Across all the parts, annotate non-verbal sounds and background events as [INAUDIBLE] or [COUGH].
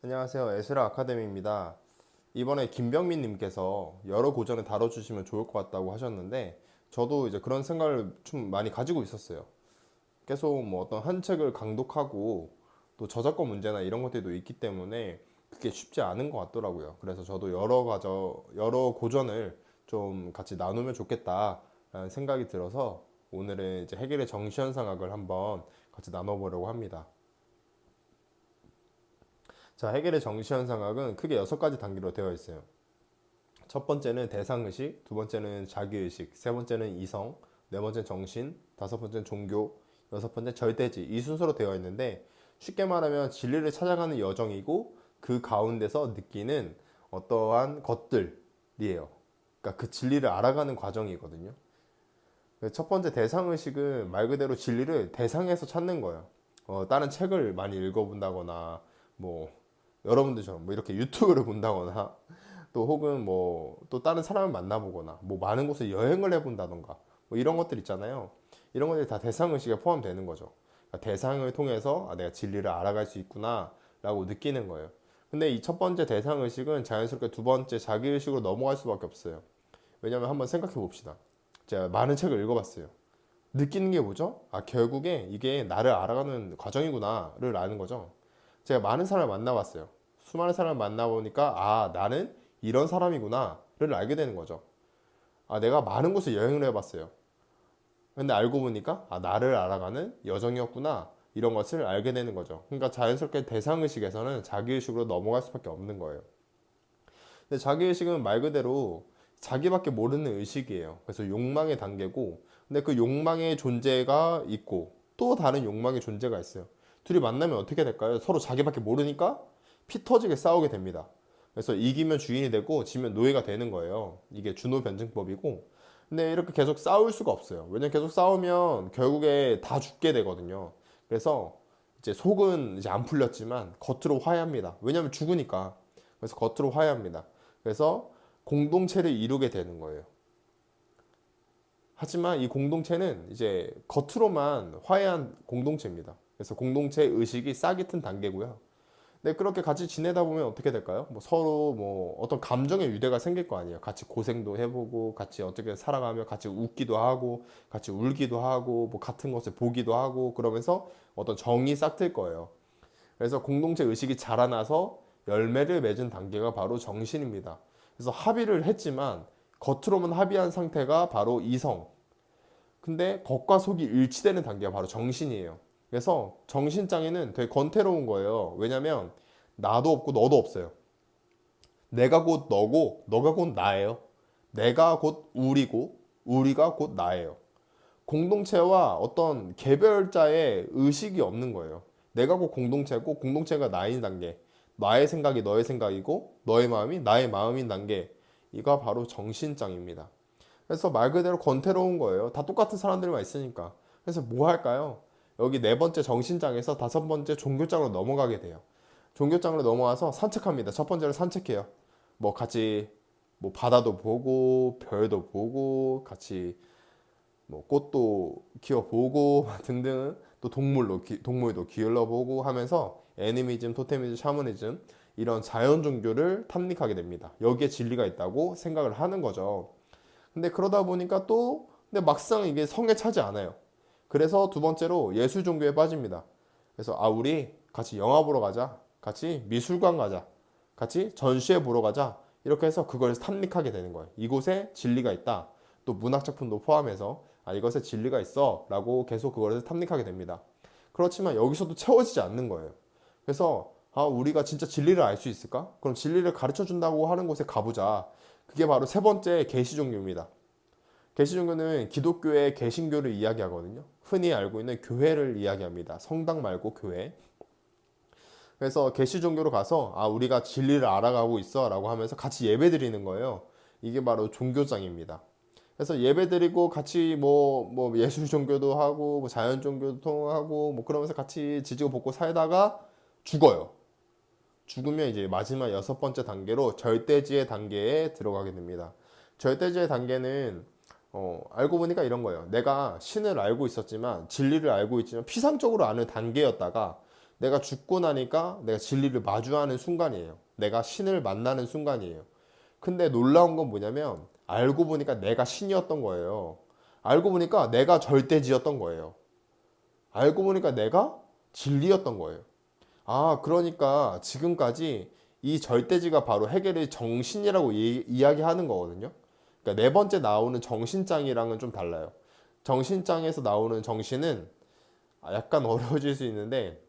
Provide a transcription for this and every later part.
안녕하세요. 에스라 아카데미입니다. 이번에 김병민 님께서 여러 고전을 다뤄주시면 좋을 것 같다고 하셨는데 저도 이제 그런 생각을 좀 많이 가지고 있었어요. 계속 뭐 어떤 한 책을 강독하고 또 저작권 문제나 이런 것들도 있기 때문에 그게 쉽지 않은 것 같더라고요. 그래서 저도 여러 가저 여러 고전을 좀 같이 나누면 좋겠다라는 생각이 들어서 오늘은 이제 해결의 정시현상학을 한번 같이 나눠보려고 합니다. 자, 해결의 정시현 상학은 크게 여섯 가지 단계로 되어 있어요. 첫 번째는 대상의식, 두 번째는 자기의식, 세 번째는 이성, 네 번째는 정신, 다섯 번째는 종교, 여섯 번째 절대지 이 순서로 되어 있는데 쉽게 말하면 진리를 찾아가는 여정이고 그 가운데서 느끼는 어떠한 것들이에요. 그러니까 그 진리를 알아가는 과정이거든요. 첫 번째 대상의식은 말 그대로 진리를 대상에서 찾는 거예요. 어, 다른 책을 많이 읽어본다거나 뭐 여러분들처럼 뭐 이렇게 유튜브를 본다거나 또 혹은 뭐 또 다른 사람을 만나보거나 뭐 많은 곳에 여행을 해본다던가 뭐 이런 것들 있잖아요. 이런 것들이 다 대상의식에 포함되는 거죠. 그러니까 대상을 통해서 아, 내가 진리를 알아갈 수 있구나 라고 느끼는 거예요. 근데 이 첫 번째 대상의식은 자연스럽게 두 번째 자기의식으로 넘어갈 수밖에 없어요. 왜냐면 한번 생각해 봅시다. 제가 많은 책을 읽어봤어요. 느끼는 게 뭐죠? 아, 결국에 이게 나를 알아가는 과정이구나 를 아는 거죠. 제가 많은 사람을 만나봤어요. 수많은 사람을 만나보니까 아 나는 이런 사람이구나 를 알게 되는 거죠. 아 내가 많은 곳을 여행을 해봤어요. 근데 알고 보니까 아 나를 알아가는 여정이었구나 이런 것을 알게 되는 거죠. 그러니까 자연스럽게 대상의식에서는 자기의식으로 넘어갈 수밖에 없는 거예요. 근데 자기의식은 말 그대로 자기밖에 모르는 의식이에요. 그래서 욕망의 단계고 근데 그 욕망의 존재가 있고 또 다른 욕망의 존재가 있어요. 둘이 만나면 어떻게 될까요? 서로 자기밖에 모르니까 피 터지게 싸우게 됩니다. 그래서 이기면 주인이 되고 지면 노예가 되는 거예요. 이게 준호 변증법이고. 근데 이렇게 계속 싸울 수가 없어요. 왜냐면 계속 싸우면 결국에 다 죽게 되거든요. 그래서 이제 속은 이제 안 풀렸지만 겉으로 화해합니다. 왜냐면 죽으니까. 그래서 겉으로 화해합니다. 그래서 공동체를 이루게 되는 거예요. 하지만 이 공동체는 이제 겉으로만 화해한 공동체입니다. 그래서 공동체 의식이 싹이 튼 단계고요. 네, 그렇게 같이 지내다 보면 어떻게 될까요? 뭐 서로 뭐 어떤 감정의 유대가 생길 거 아니에요. 같이 고생도 해보고, 같이 어떻게 살아가며 같이 웃기도 하고, 같이 울기도 하고, 뭐 같은 것을 보기도 하고, 그러면서 어떤 정이 싹틀 거예요. 그래서 공동체 의식이 자라나서 열매를 맺은 단계가 바로 정신입니다. 그래서 합의를 했지만 겉으로만 합의한 상태가 바로 이성. 근데 겉과 속이 일치되는 단계가 바로 정신이에요. 그래서 정신장애는 되게 권태로운 거예요. 왜냐면 나도 없고 너도 없어요. 내가 곧 너고 너가 곧 나예요. 내가 곧 우리고 우리가 곧 나예요. 공동체와 어떤 개별자의 의식이 없는 거예요. 내가 곧 공동체고 공동체가 나인 단계. 나의 생각이 너의 생각이고 너의 마음이 나의 마음인 단계. 이가 바로 정신장입니다. 그래서 말 그대로 권태로운 거예요. 다 똑같은 사람들만 있으니까. 그래서 뭐 할까요? 여기 네 번째 정신장에서 다섯 번째 종교장으로 넘어가게 돼요. 종교장으로 넘어와서 산책합니다. 첫 번째로 산책해요. 뭐 같이 뭐 바다도 보고 별도 보고 같이 뭐 꽃도 키워보고 [LAUGHS] 등등 또 동물로 동물도 기울여보고 하면서 애니미즘, 토테미즘, 샤머니즘 이런 자연 종교를 탐닉하게 됩니다. 여기에 진리가 있다고 생각을 하는 거죠. 근데 그러다 보니까 또 근데 막상 이게 성에 차지 않아요. 그래서 두 번째로 예술 종교에 빠집니다. 그래서 아 우리 같이 영화 보러 가자. 같이 미술관 가자. 같이 전시회 보러 가자. 이렇게 해서 그걸 탐닉하게 되는 거예요. 이곳에 진리가 있다. 또 문학 작품도 포함해서 아 이것에 진리가 있어 라고 계속 그걸 탐닉하게 됩니다. 그렇지만 여기서도 채워지지 않는 거예요. 그래서 아 우리가 진짜 진리를 알 수 있을까? 그럼 진리를 가르쳐 준다고 하는 곳에 가보자. 그게 바로 세 번째 계시 종교입니다. 계시 종교는 기독교의 개신교를 이야기하거든요. 흔히 알고 있는 교회를 이야기합니다. 성당 말고 교회. 그래서 개시 종교로 가서 아 우리가 진리를 알아가고 있어 라고 하면서 같이 예배 드리는 거예요. 이게 바로 종교장입니다. 그래서 예배 드리고 같이 뭐, 뭐 예술 종교도 하고 뭐 자연 종교도 통하고 뭐 그러면서 같이 지지고 볶고 살다가 죽어요. 죽으면 이제 마지막 여섯 번째 단계로 절대지의 단계에 들어가게 됩니다. 절대지의 단계는 어, 알고 보니까 이런 거예요. 내가 신을 알고 있었지만 진리를 알고 있지만 피상적으로 아는 단계였다가 내가 죽고 나니까 내가 진리를 마주하는 순간이에요. 내가 신을 만나는 순간이에요. 근데 놀라운 건 뭐냐면 알고 보니까 내가 신이었던 거예요. 알고 보니까 내가 절대지였던 거예요. 알고 보니까 내가 진리였던 거예요. 아, 그러니까 지금까지 이 절대지가 바로 해겔의 정신이라고 이, 이야기하는 거거든요. 그러니까 네 번째 나오는 정신장이랑은 좀 달라요. 정신장에서 나오는 정신은 약간 [LAUGHS] 어려워질 수 있는데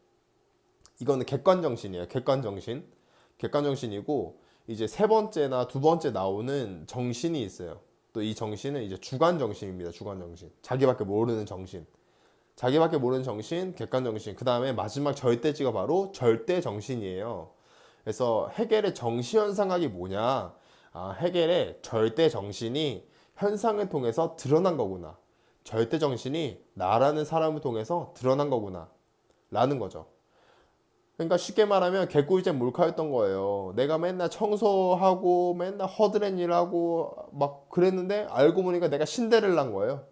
이거는 객관 정신이에요. 객관 정신. 객관 정신이고 이제 세 번째나 두 번째 나오는 정신이 있어요. 또 이 정신은 이제 주관 정신입니다. 주관 정신. 자기밖에 모르는 정신. 자기밖에 모르는 정신, 객관 정신. 그 다음에 마지막 절대지가 바로 절대 정신이에요. 그래서 해겔의 정시 현상학이 뭐냐? 아, 해겔의 절대 정신이 현상을 통해서 드러난 거구나. 절대 정신이 나라는 사람을 통해서 드러난 거구나. 라는 거죠. 그러니까 쉽게 말하면 개꿀잼 몰카였던 거예요. 내가 맨날 청소하고 맨날 허드렛 일하고 막 그랬는데 알고 보니까 내가 신데렐라인 거예요.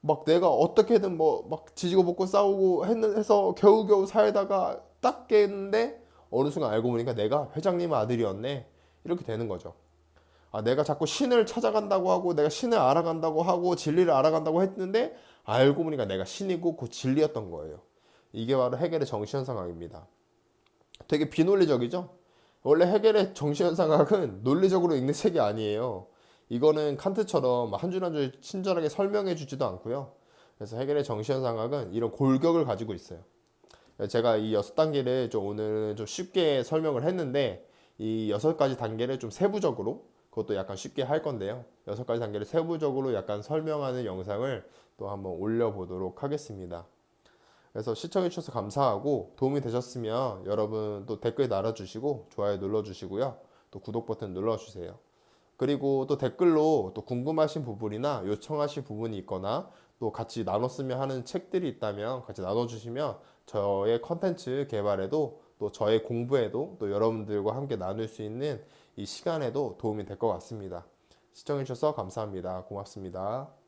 막 내가 어떻게든 뭐 막 지지고 볶고 싸우고 했는 해서 겨우겨우 살다가 딱 깼는데 어느 순간 알고 보니까 내가 회장님 아들이었네. 이렇게 되는 거죠. 아, 내가 자꾸 신을 찾아간다고 하고 내가 신을 알아간다고 하고 진리를 알아간다고 했는데 알고 보니까 내가 신이고 그 진리였던 거예요. 이게 바로 해겔의 정시현상학입니다. 되게 비논리적이죠? 원래 해겔의 정시현상학은 논리적으로 읽는 책이 아니에요. 이거는 칸트처럼 한 줄 한 줄 친절하게 설명해 주지도 않고요. 그래서 해겔의 정시현상학은 이런 골격을 가지고 있어요. 제가 이 여섯 단계를 좀 오늘 좀 쉽게 설명을 했는데 이 여섯 가지 단계를 좀 세부적으로 그것도 약간 쉽게 할 건데요. 여섯 가지 단계를 세부적으로 약간 설명하는 영상을 또 한번 올려보도록 하겠습니다. 그래서 시청해주셔서 감사하고 도움이 되셨으면 여러분 또 댓글 달아주시고 좋아요 눌러주시고요. 또 구독 버튼 눌러주세요. 그리고 또 댓글로 또 궁금하신 부분이나 요청하신 부분이 있거나 또 같이 나눴으면 하는 책들이 있다면 같이 나눠주시면 저의 컨텐츠 개발에도 또 저의 공부에도 또 여러분들과 함께 나눌 수 있는 이 시간에도 도움이 될 것 같습니다. 시청해주셔서 감사합니다. 고맙습니다.